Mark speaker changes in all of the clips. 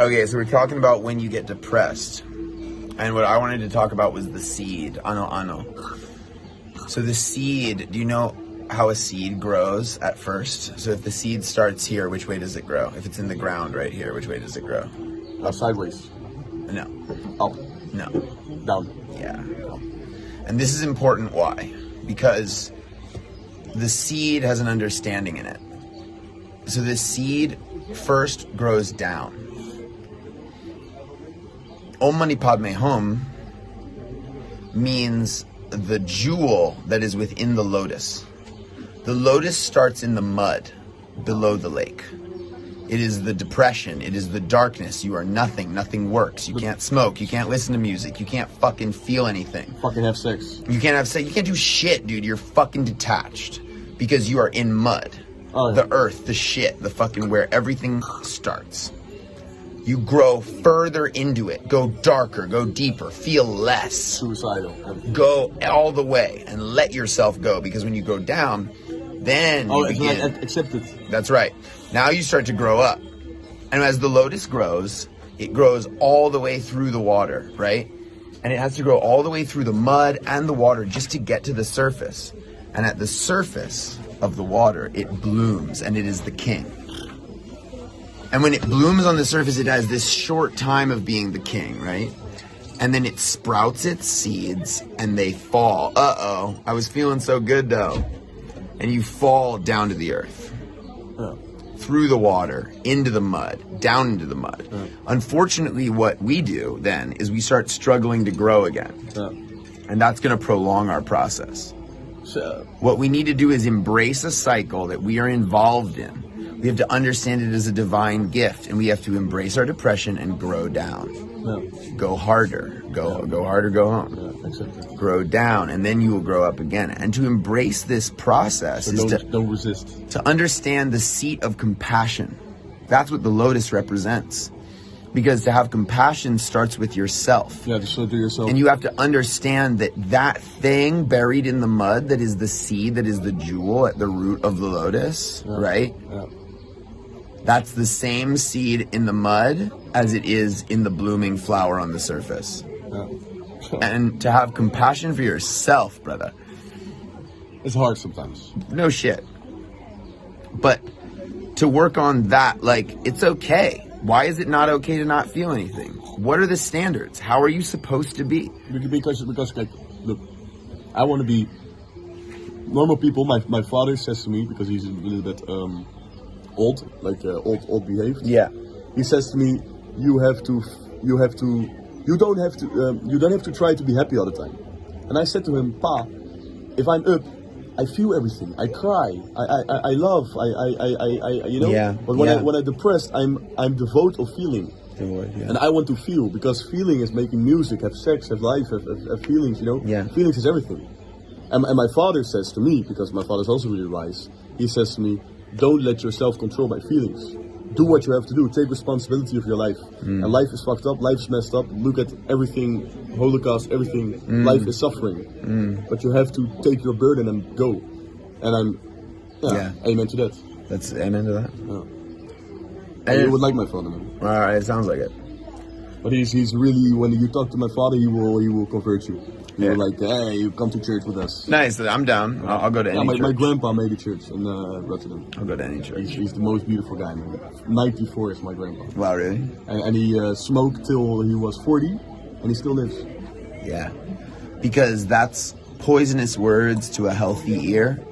Speaker 1: Okay, so we're talking about when you get depressed. And what I wanted to talk about was the seed. Ano ano. So the seed, do you know how a seed grows at first? So if the seed starts here, which way does it grow? If it's in the ground right here, which way does it grow?
Speaker 2: Uh, sideways.
Speaker 1: No.
Speaker 2: Up.
Speaker 1: No.
Speaker 2: Down.
Speaker 1: Yeah. And this is important why? Because the seed has an understanding in it. So the seed first grows down. Om Mani Padme Hum means the jewel that is within the lotus. The lotus starts in the mud below the lake. It is the depression. It is the darkness. You are nothing. Nothing works. You can't smoke. You can't listen to music. You can't fucking feel anything.
Speaker 2: Fucking have sex.
Speaker 1: You can't have sex. You can't do shit, dude. You're fucking detached because you are in mud.
Speaker 2: Oh, yeah.
Speaker 1: The earth, the shit, the fucking where everything starts. You grow further into it. Go darker. Go deeper. Feel less.
Speaker 2: Suicidal.
Speaker 1: Go all the way and let yourself go because when you go down, then
Speaker 2: Oh,
Speaker 1: you begin.
Speaker 2: like accept it.
Speaker 1: That's right. Now you start to grow up. And as the lotus grows, it grows all the way through the water, right? And it has to grow all the way through the mud and the water just to get to the surface. And at the surface of the water, it blooms and it is the king. And when it blooms on the surface, it has this short time of being the king, right? And then it sprouts its seeds and they fall. Uh oh, I was feeling so good though. And you fall down to the earth through the water, into the mud, down into the mud. Unfortunately, what we do then is we start struggling to grow again. And that's going to prolong our process.
Speaker 2: So,
Speaker 1: What we need to do is embrace a cycle that we are involved in. We have to understand it as a divine gift, and we have to embrace our depression and grow down.
Speaker 2: yeah.
Speaker 1: Go harder. Go go harder, go home.
Speaker 2: Yeah. It.
Speaker 1: Grow down, and then you will grow up again. And to embrace this process
Speaker 2: So
Speaker 1: is to
Speaker 2: don't, don't resist.
Speaker 1: to understand the seat of compassion. That's what the lotus represents. Because to have compassion starts with yourself.
Speaker 2: Yeah, just show to yourself.
Speaker 1: And you have to understand that that thing buried in the mud that is the seed, that is the jewel at the root of the lotus,
Speaker 2: Yeah.
Speaker 1: right?
Speaker 2: Yeah.
Speaker 1: That's the same seed in the mud as it is in the blooming flower on the surface.
Speaker 2: Yeah.
Speaker 1: And to have compassion for yourself, brother.
Speaker 2: It's hard sometimes.
Speaker 1: no shit. But to work on that, like, it's okay. Why is it not okay to not feel anything? What are the standards? How are you supposed to be?
Speaker 2: Because, because like, look, I want to be normal people. My, my father says to me, because he's a little bit um, old, like uh, old, old behaved.
Speaker 1: Yeah.
Speaker 2: He says to me, you have to, you have to, you don't have to, um, you don't have to try to be happy all the time. And I said to him, Pa, if I'm up, I feel everything. I cry. I, I, I- love. I, I, I, I, you know.
Speaker 1: Yeah,
Speaker 2: But when
Speaker 1: yeah.
Speaker 2: I when I'm depressed, I'm I'm devoid of feeling. And I want to feel because feeling is making music, have sex, have life, have, have, have feelings, you know?
Speaker 1: Yeah.
Speaker 2: Feelings is everything. And, and my father says to me, because my father's also really wise, he says to me, don't let yourself control by feelings. Do what you have to do. Take responsibility of your life. Mm. And life is fucked up, life is messed up. Look at everything, Holocaust, everything. Mm. Life is suffering. Mm. But you have to take your burden and go. And I'm, yeah,
Speaker 1: Yeah.
Speaker 2: amen to that.
Speaker 1: That's amen to that.
Speaker 2: And you would like my father, man.
Speaker 1: All right, it sounds like it.
Speaker 2: But he's he's really when you talk to my father, he will he will convert you. He
Speaker 1: Yeah.
Speaker 2: will like, hey, you come to church with us.
Speaker 1: Nice. I'm down. I'll, I'll go to any
Speaker 2: Yeah, my,
Speaker 1: church.
Speaker 2: my grandpa made a church in uh, Rotterdam.
Speaker 1: I'll go to any church.
Speaker 2: He's, he's the most beautiful guy, man. 94 is my grandpa.
Speaker 1: Wow, really?
Speaker 2: And, and he uh, smoked till he was 40, and he still lives.
Speaker 1: Yeah. Because that's poisonous words to a healthy ear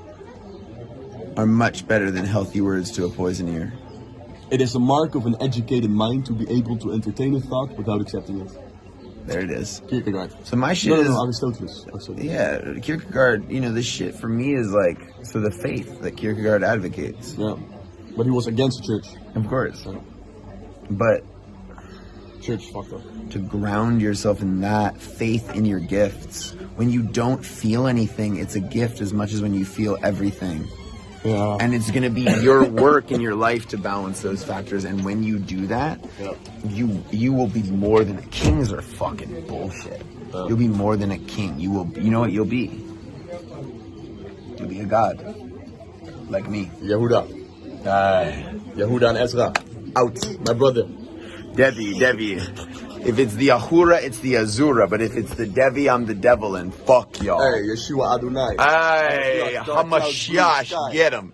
Speaker 1: are much better than healthy words to a poison ear.
Speaker 2: It is a mark of an educated mind to be able to entertain a thought without accepting it.
Speaker 1: There it is.
Speaker 2: Kierkegaard.
Speaker 1: So my shit
Speaker 2: No, no,
Speaker 1: is
Speaker 2: no, Aristoteles. Aristoteles.
Speaker 1: yeah, Kierkegaard, you know, this shit for me is like so the faith that Kierkegaard advocates.
Speaker 2: Yeah. But he was against the church.
Speaker 1: Of course.
Speaker 2: So,
Speaker 1: But
Speaker 2: church fucked up.
Speaker 1: to ground yourself in that faith in your gifts. When you don't feel anything, it's a gift as much as when you feel everything.
Speaker 2: Yeah.
Speaker 1: And it's going to be your work in your life to balance those factors. And when you do that,
Speaker 2: Yeah.
Speaker 1: you you will be more than a kings are fucking bullshit.
Speaker 2: Yeah.
Speaker 1: You'll be more than a king. You will. You know what you'll be? You'll be a god, like me.
Speaker 2: Yehuda.
Speaker 1: Aye.
Speaker 2: Yehuda and Ezra. Out. My brother.
Speaker 1: Devi, Devi. If it's the Ahura, it's the Azura. But if it's the Devi, I'm the devil and fuck y'all.
Speaker 2: Hey, Yeshua Adonai.
Speaker 1: Hey,
Speaker 2: Dark clouds, blue
Speaker 1: Hamashiach, get him.